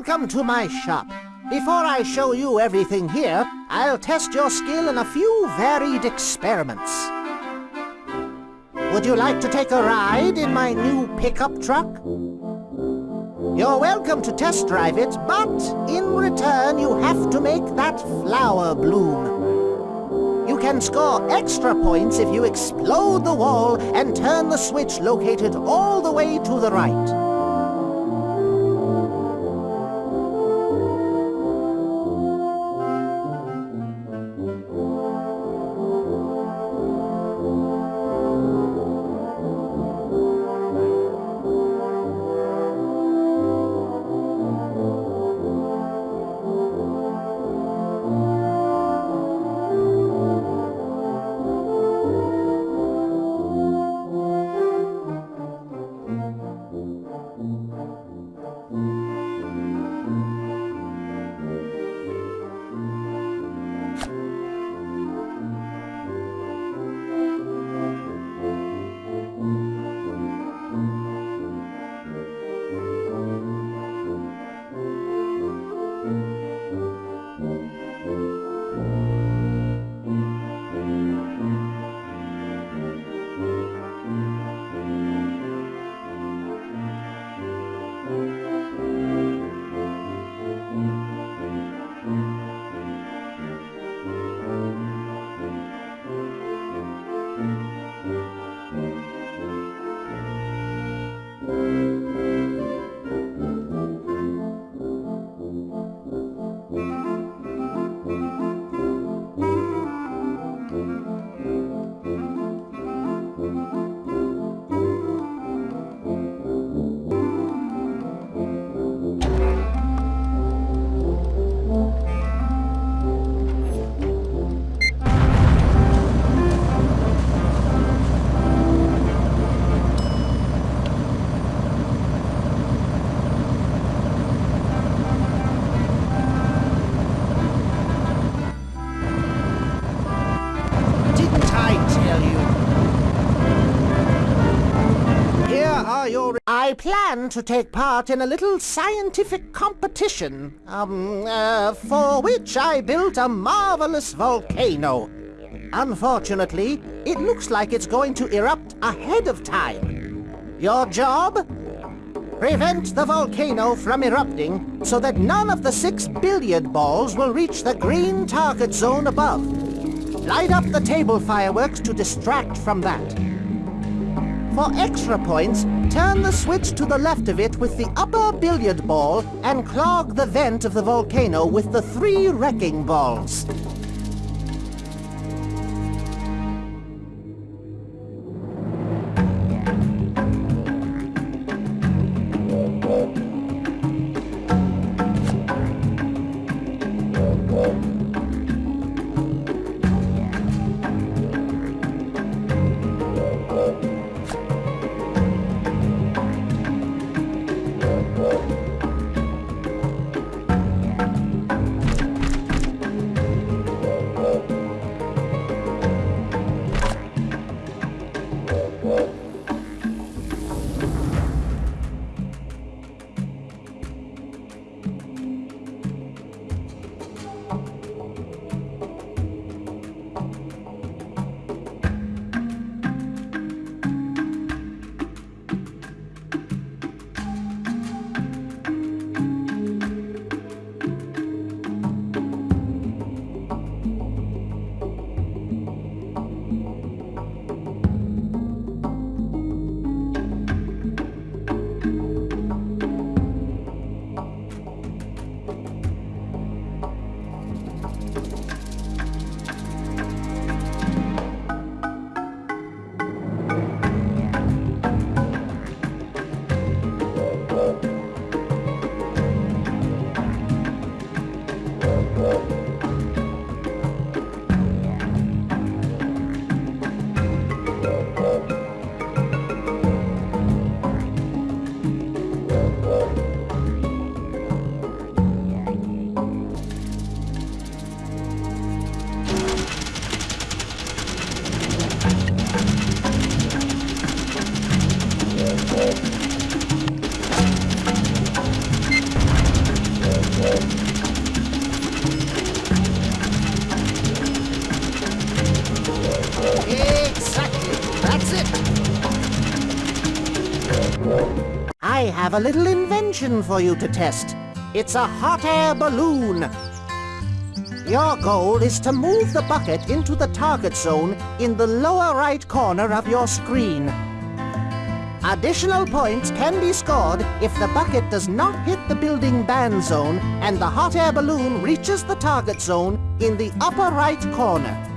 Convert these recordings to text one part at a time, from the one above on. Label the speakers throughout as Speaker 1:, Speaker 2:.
Speaker 1: Welcome to my shop. Before I show you everything here, I'll test your skill in a few varied experiments. Would you like to take a ride in my new pickup truck? You're welcome to test drive it, but in return you have to make that flower bloom. You can score extra points if you explode the wall and turn the switch located all the way to the right. I plan to take part in a little scientific competition, um, uh, for which I built a marvelous volcano. Unfortunately, it looks like it's going to erupt ahead of time. Your job? Prevent the volcano from erupting so that none of the six billiard balls will reach the green target zone above. Light up the table fireworks to distract from that. For extra points, turn the switch to the left of it with the upper billiard ball and clog the vent of the volcano with the three wrecking balls. Have a little invention for you to test. It's a hot air balloon. Your goal is to move the bucket into the target zone in the lower right corner of your screen. Additional points can be scored if the bucket does not hit the building ban zone and the hot air balloon reaches the target zone in the upper right corner.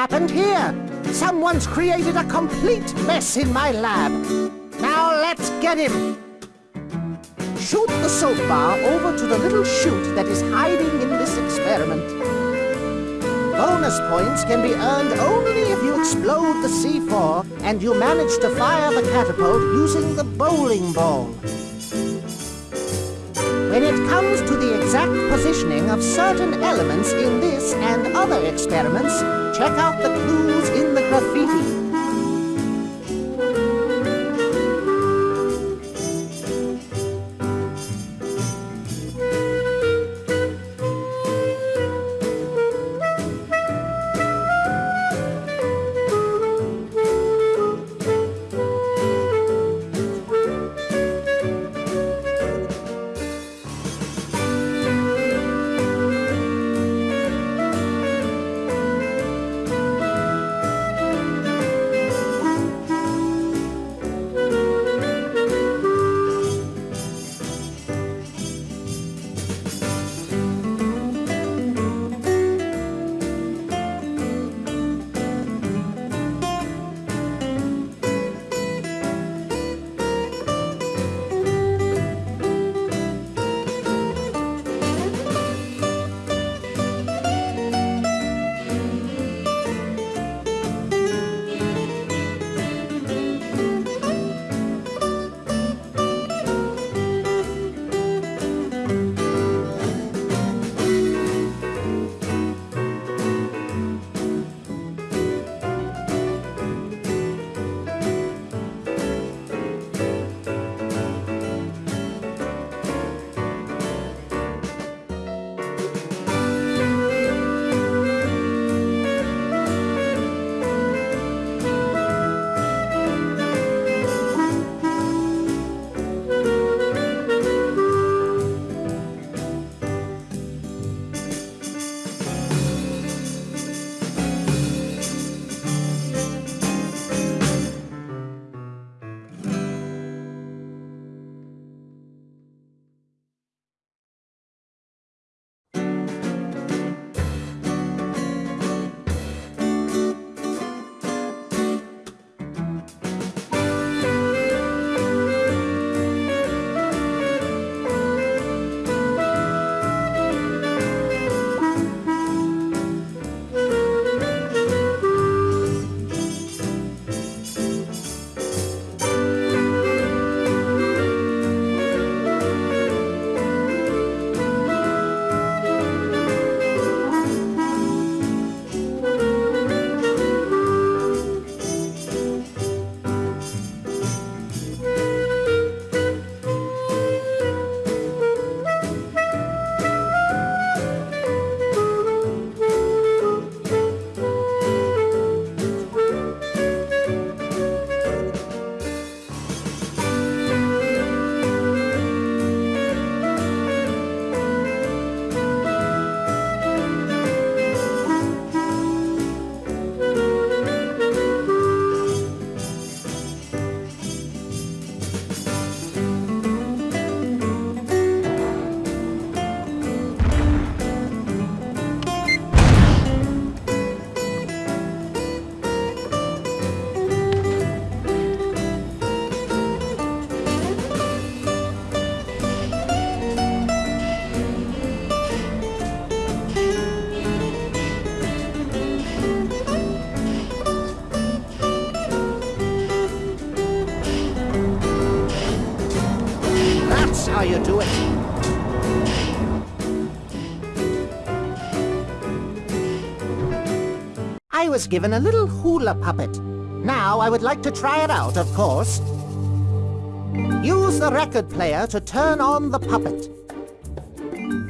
Speaker 1: Happened here? Someone's created a complete mess in my lab. Now let's get him. Shoot the soap bar over to the little chute that is hiding in this experiment. Bonus points can be earned only if you explode the C4 and you manage to fire the catapult using the bowling ball. When it comes to the exact positioning of certain elements in this and other experiments, check out the clues in the graffiti. How you do it. I was given a little hula puppet. Now I would like to try it out, of course. Use the record player to turn on the puppet.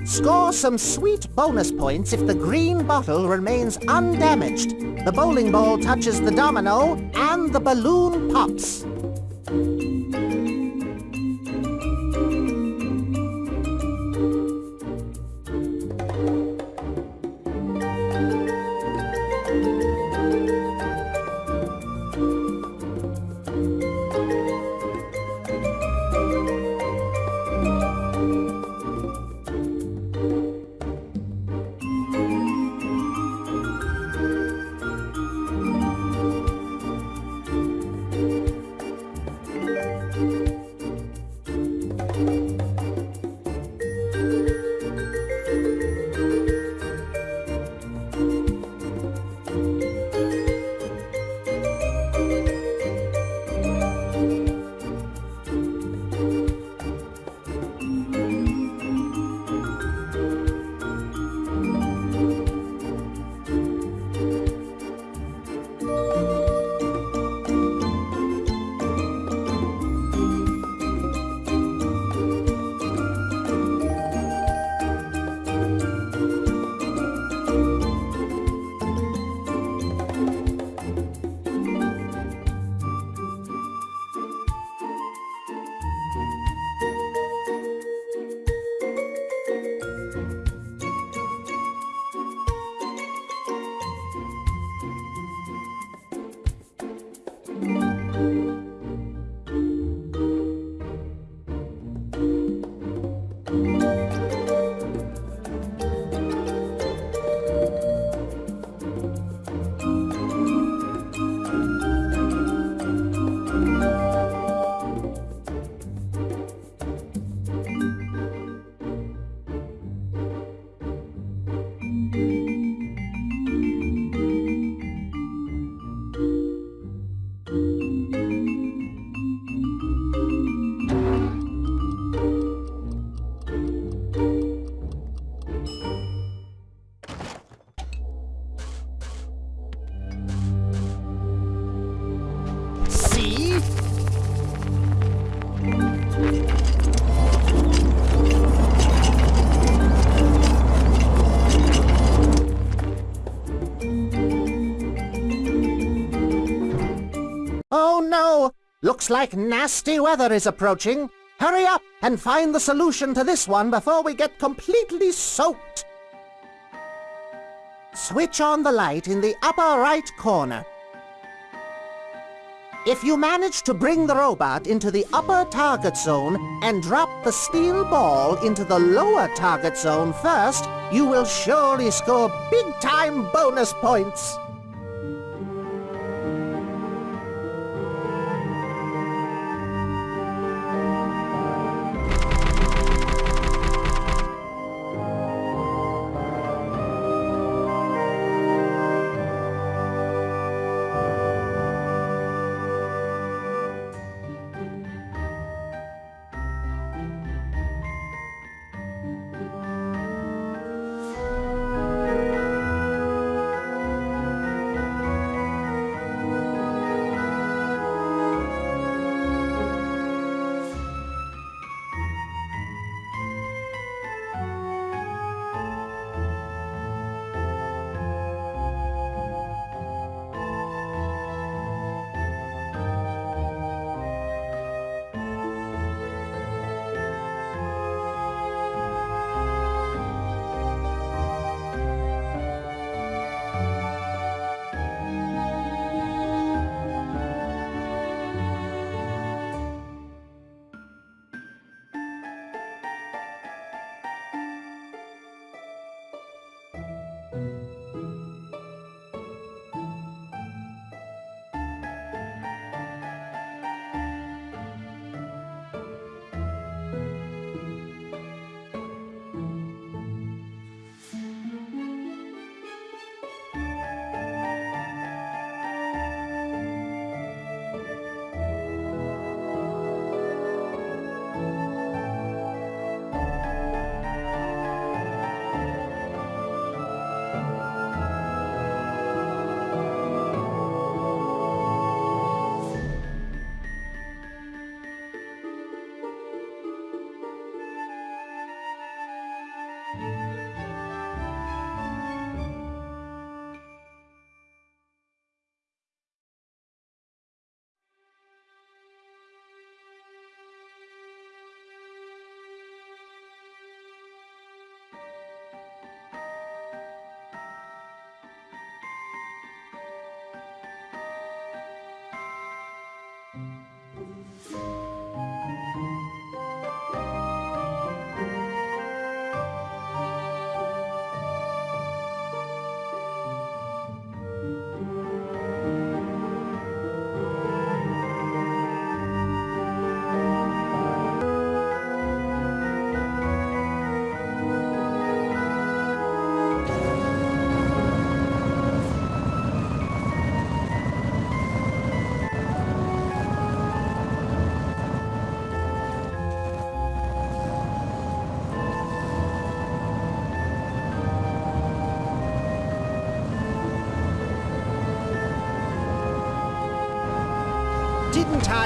Speaker 1: Score some sweet bonus points if the green bottle remains undamaged. The bowling ball touches the domino and the balloon pops. Like nasty weather is approaching. Hurry up and find the solution to this one before we get completely soaked. Switch on the light in the upper right corner. If you manage to bring the robot into the upper target zone and drop the steel ball into the lower target zone first, you will surely score big-time bonus points.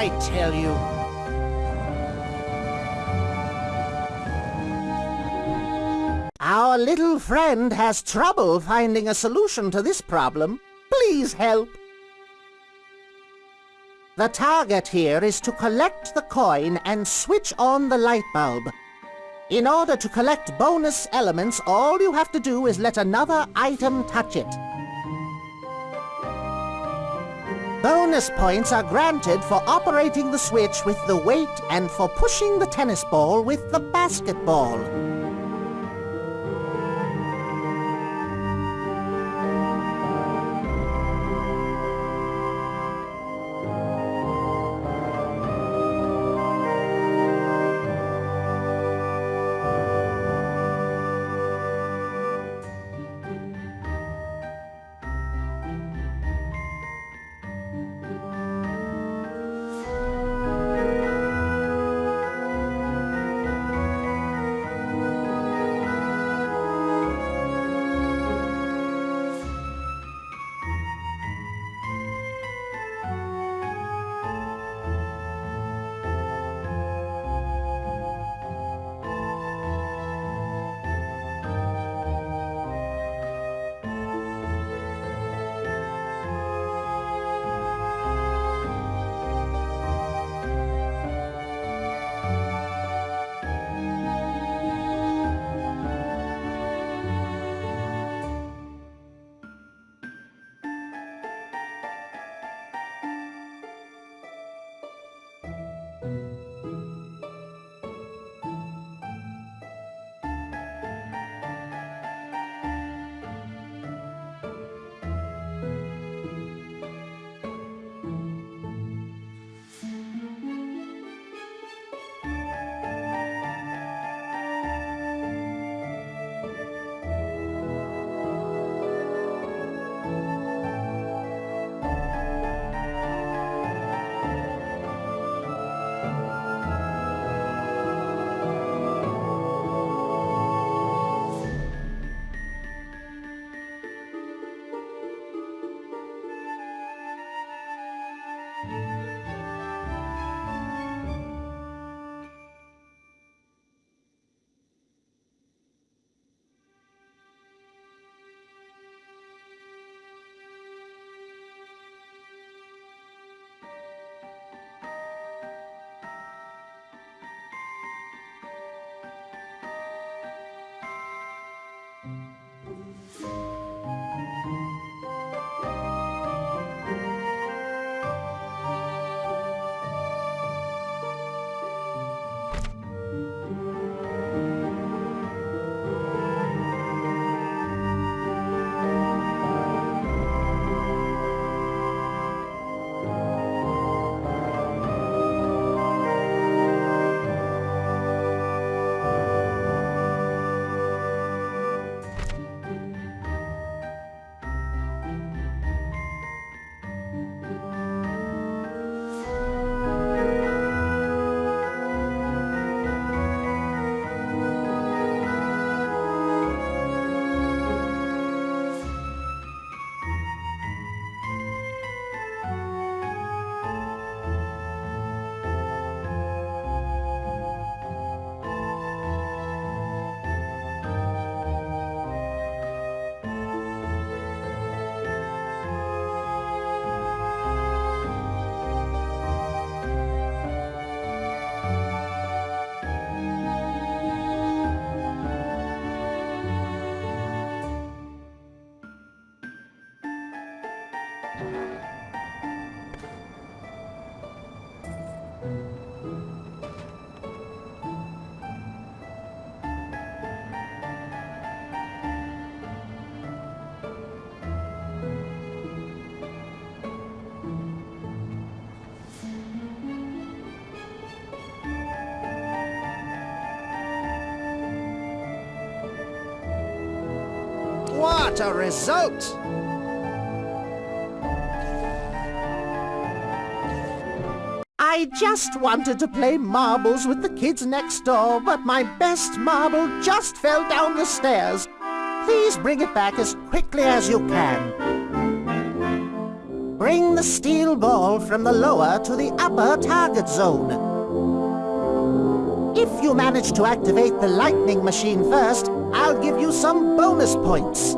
Speaker 1: I tell you? Our little friend has trouble finding a solution to this problem. Please help. The target here is to collect the coin and switch on the light bulb. In order to collect bonus elements, all you have to do is let another item touch it. Bonus points are granted for operating the switch with the weight and for pushing the tennis ball with the basketball. What a result! I just wanted to play marbles with the kids next door, but my best marble just fell down the stairs. Please bring it back as quickly as you can. Bring the steel ball from the lower to the upper target zone. If you manage to activate the lightning machine first, I'll give you some bonus points.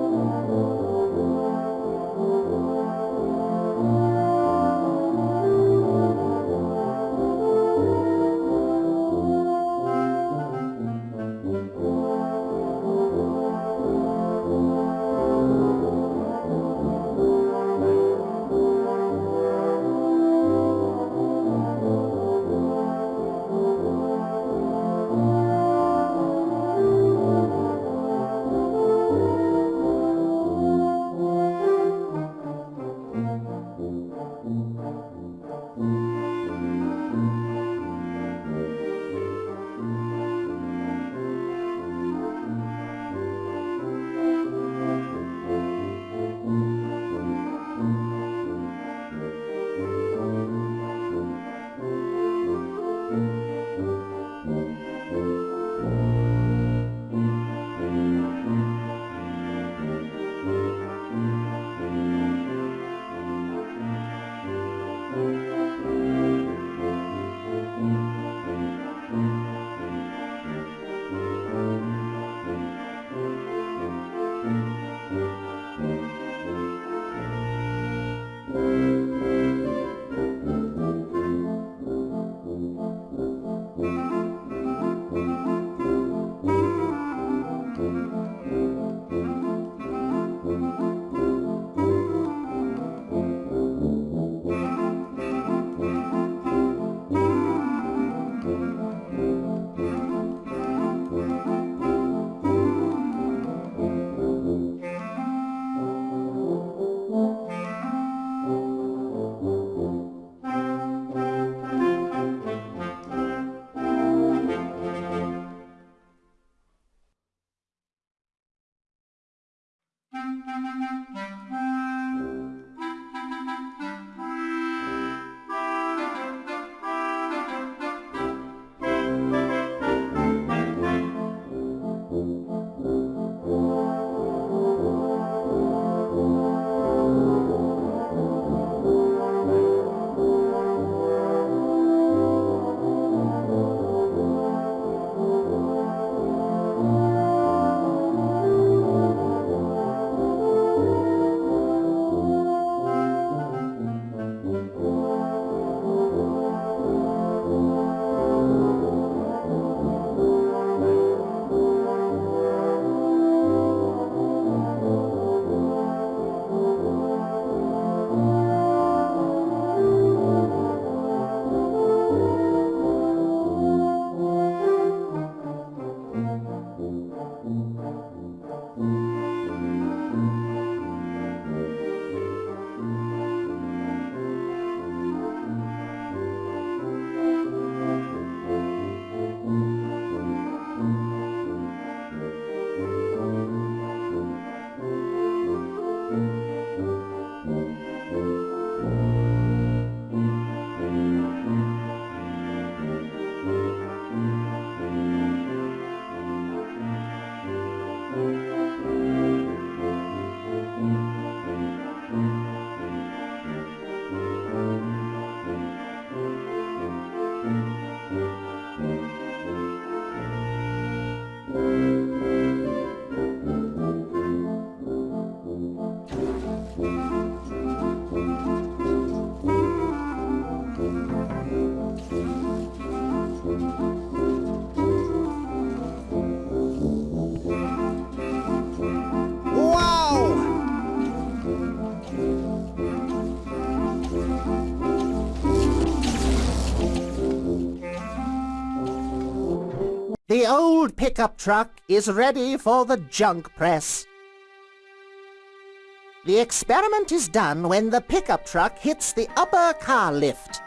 Speaker 1: Old pickup truck is ready for the junk press. The experiment is done when the pickup truck hits the upper car lift.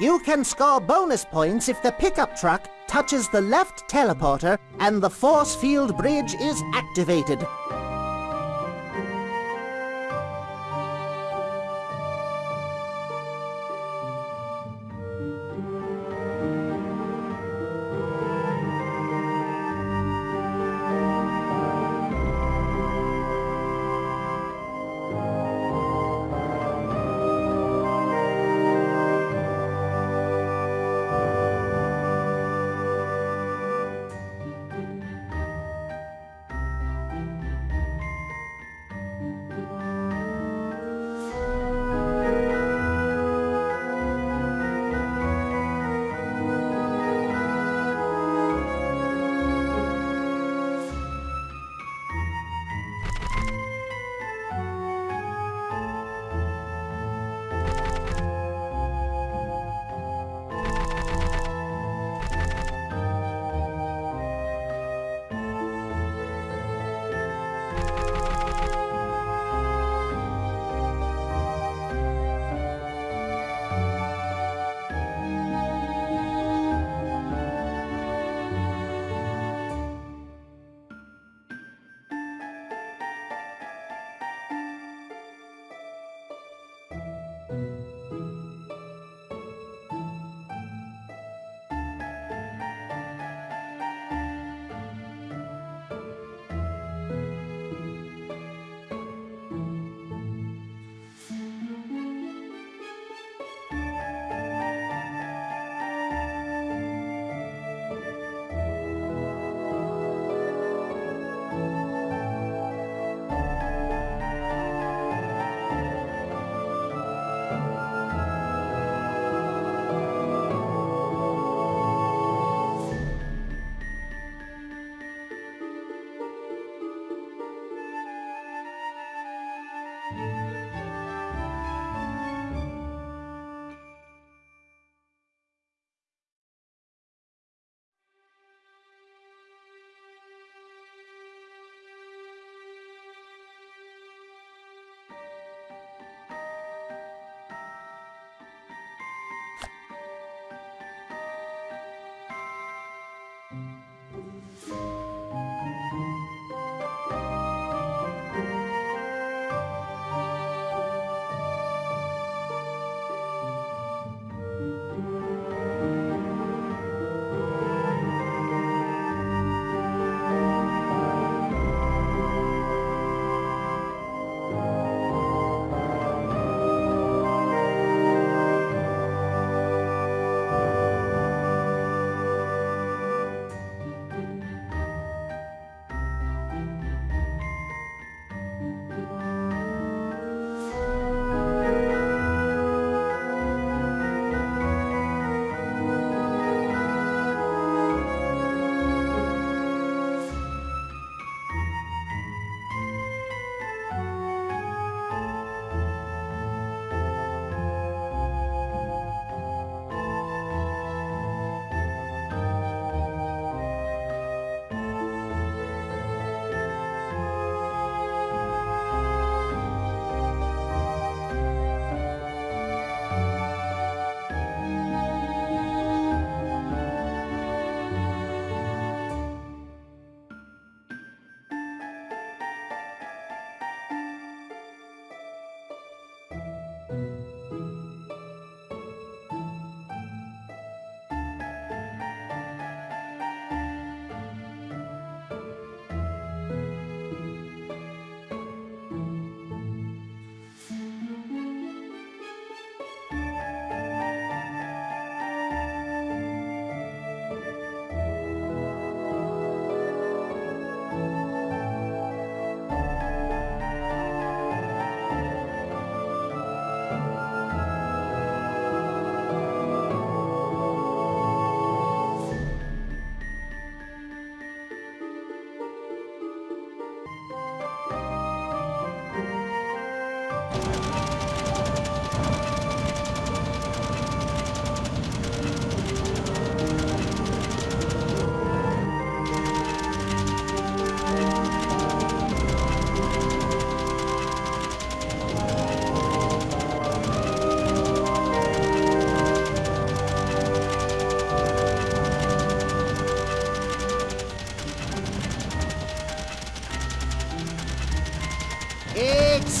Speaker 1: You can score bonus points if the pickup truck touches the left teleporter and the force field bridge is activated.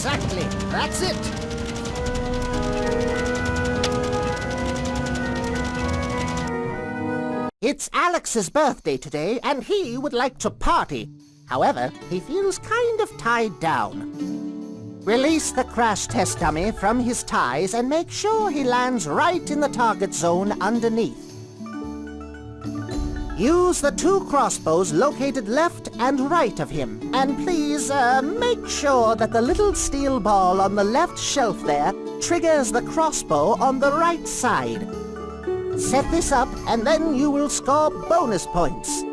Speaker 1: Exactly. That's it. It's Alex's birthday today, and he would like to party. However, he feels kind of tied down. Release the crash test dummy from his ties and make sure he lands right in the target zone underneath. Use the two crossbows located left and right of him. And please, uh, make sure that the little steel ball on the left shelf there triggers the crossbow on the right side. Set this up, and then you will score bonus points.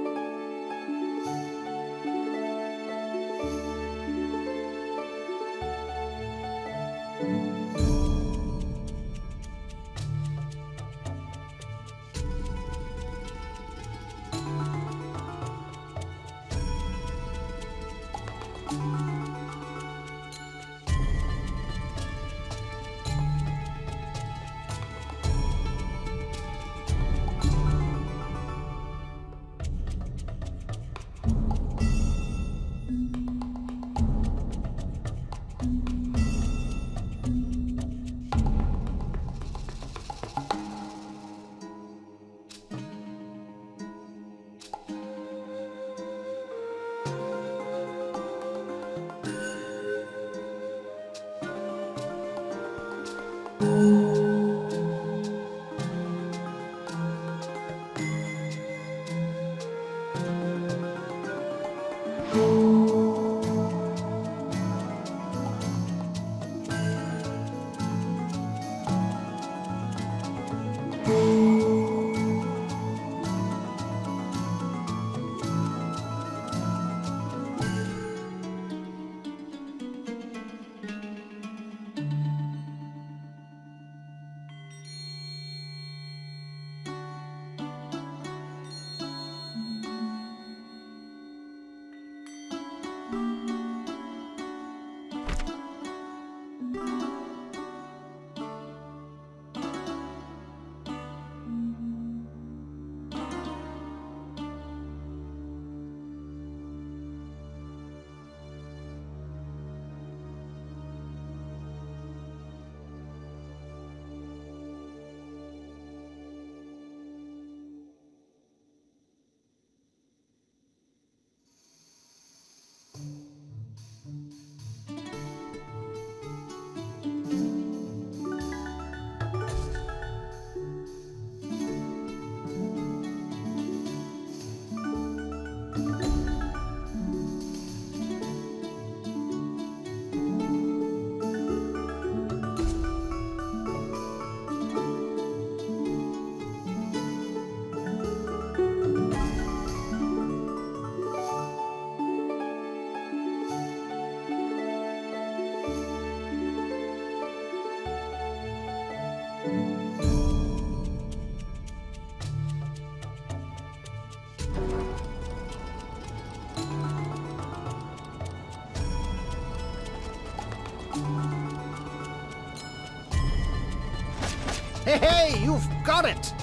Speaker 1: Hey, you've got it!